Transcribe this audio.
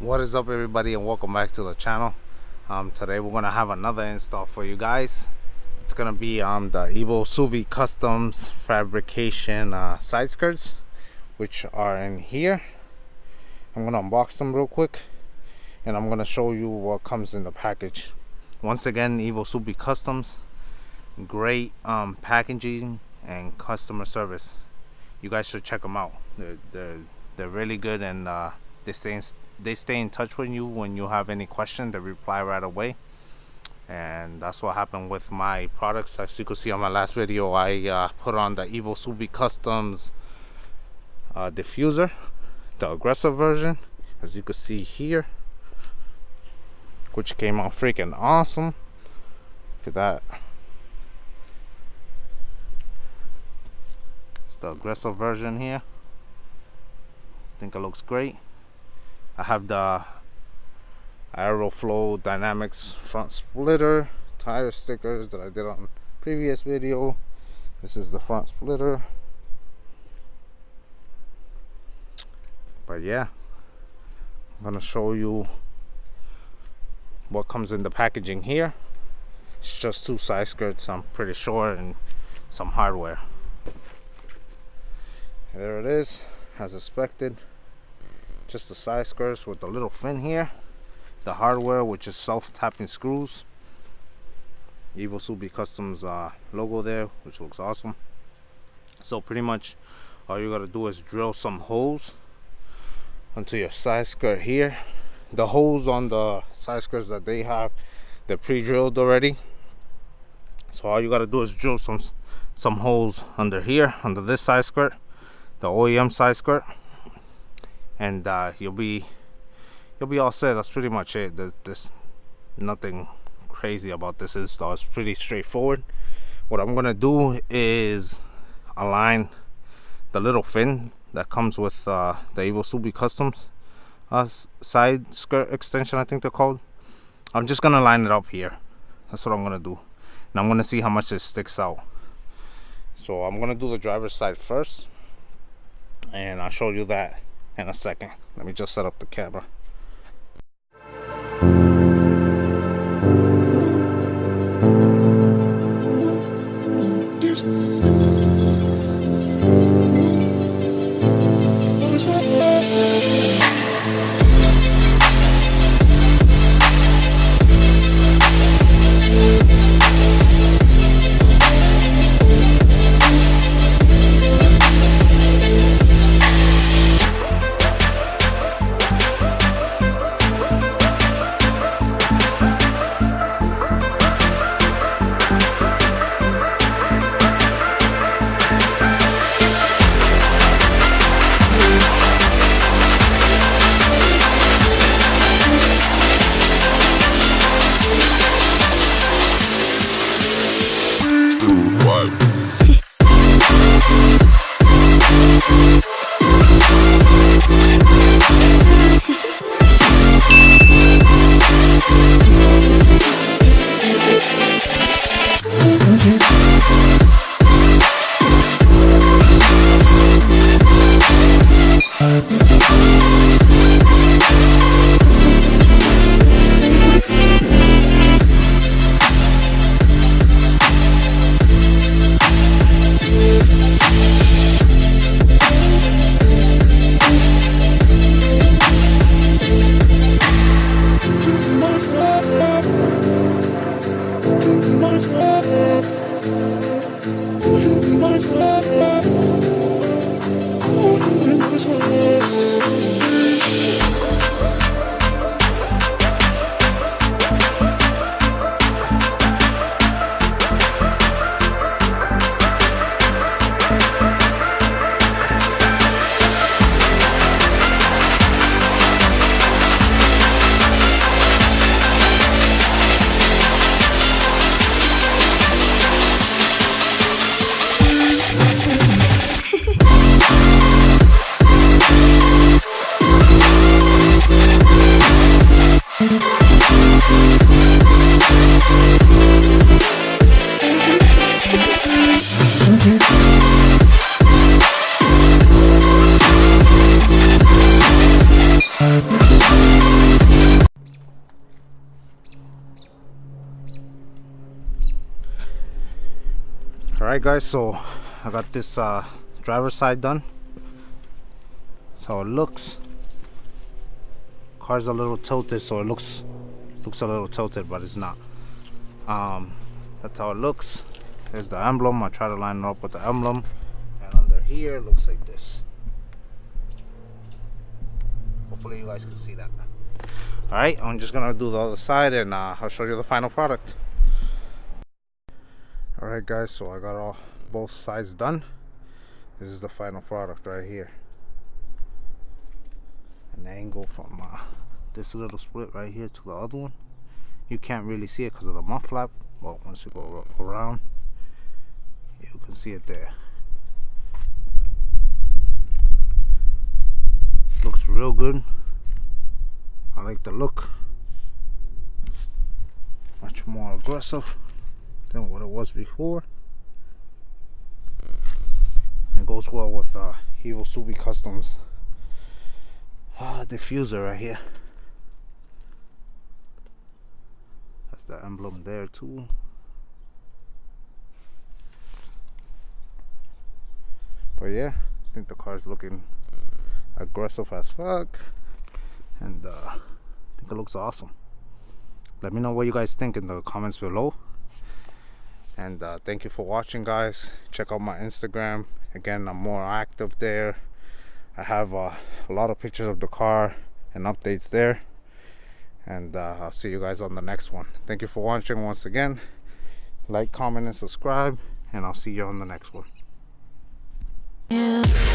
what is up everybody and welcome back to the channel. Um, today we're gonna have another install for you guys. It's gonna be um, the Evo Subi Customs fabrication uh, side skirts which are in here. I'm gonna unbox them real quick and I'm gonna show you what comes in the package. Once again Evo Subi Customs great um, packaging and customer service. You guys should check them out. They're, they're, they're really good and uh, they stay they stay in touch with you when you have any question they reply right away. And that's what happened with my products. As you can see on my last video I uh, put on the Evo Subi Customs uh, diffuser the aggressive version as you can see here which came out freaking awesome. Look at that. It's the aggressive version here. I think it looks great I have the Aeroflow Dynamics front splitter tire stickers that I did on previous video. This is the front splitter. But yeah, I'm gonna show you what comes in the packaging here. It's just two side skirts, I'm pretty sure, and some hardware. there it is, as expected just the side skirts with the little fin here the hardware which is self-tapping screws. Evo Subi Customs uh, logo there which looks awesome. So pretty much all you gotta do is drill some holes onto your side skirt here. The holes on the side skirts that they have they're pre-drilled already. So all you gotta do is drill some some holes under here under this side skirt the OEM side skirt and uh, you'll be you'll be all set. That's pretty much it. There's, there's nothing crazy about this install. It's pretty straightforward. What I'm gonna do is align the little fin that comes with uh, the Evo Subi Customs uh, side skirt extension I think they're called. I'm just gonna line it up here. That's what I'm gonna do. And I'm gonna see how much it sticks out. So I'm gonna do the driver's side first and I'll show you that in a second. Let me just set up the camera. Alright guys, so I got this uh, driver side done. So it looks car's a little tilted, so it looks looks a little tilted, but it's not. Um, that's how it looks. There's the emblem. I try to line it up with the emblem. And under here, it looks like this. Hopefully you guys can see that. Alright, I'm just gonna do the other side and uh, I'll show you the final product. Alright guys, so I got all both sides done. This is the final product right here. An angle from uh, this little split right here to the other one. You can't really see it because of the mud flap. Well, once you go around, you can see it there. Looks real good. I like the look. Much more aggressive than what it was before. It goes well with uh, Evo Subi Customs uh, diffuser right here. That's the emblem there too. But yeah, I think the car is looking aggressive as fuck. And uh, I think it looks awesome. Let me know what you guys think in the comments below. And uh, thank you for watching guys. Check out my Instagram. Again I'm more active there. I have uh, a lot of pictures of the car and updates there. And uh, I'll see you guys on the next one. Thank you for watching once again. Like comment and subscribe. And I'll see you on the next one yeah.